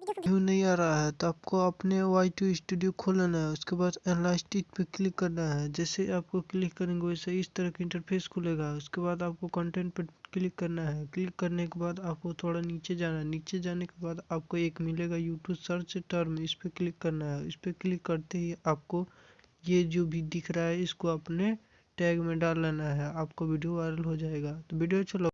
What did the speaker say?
View नहीं आ रहा है? तो आपको अपने वाई टू स्टूडियो खोल लेना है, उसके बाद एनालिस्टिक पे क्लिक करना है। जैसे आपको क्लिक करेंगे, वैसे इस तरह का इंटरफेस खुलेगा। उसके बाद आपको कंटेंट पे क्लिक करना है। क्लिक करने के बाद आपको थोड़ा नीचे जाना है। नीचे जाने के बाद आपको एक मिलेगा यूट्यूब सर्च टर्म इस पर क्लिक करना है। इस पर क्लिक करते ही आपको ये जो भी दिख रहा है, इसको अपने टैग में डाल लेना है। आपको वीडियो वायरल हो जाएगा। तो वीडियो चलो